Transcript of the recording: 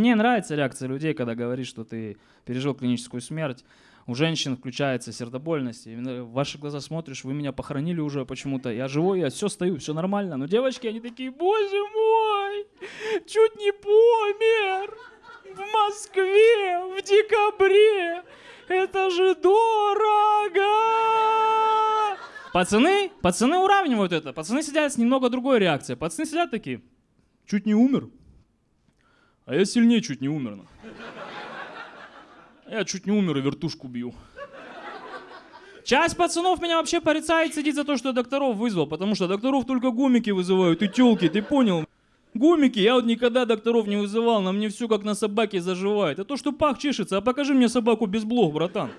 Мне нравится реакция людей, когда говоришь, что ты пережил клиническую смерть. У женщин включается сердобольность. И в ваши глаза смотришь, вы меня похоронили уже почему-то. Я живой, я все стою, все нормально. Но девочки, они такие, боже мой, чуть не помер в Москве в декабре. Это же дорого! Пацаны, пацаны уравнивают это. Пацаны сидят с немного другой реакцией. Пацаны сидят такие, чуть не умер. А я сильнее чуть не умер. ну. Я чуть не умер и вертушку бью. Часть пацанов меня вообще порицает, сидит за то, что я докторов вызвал, потому что докторов только гомики вызывают и тёлки, ты понял? Гомики, я вот никогда докторов не вызывал, на мне все как на собаке заживает. А то, что пах чешется, а покажи мне собаку без блох, братан.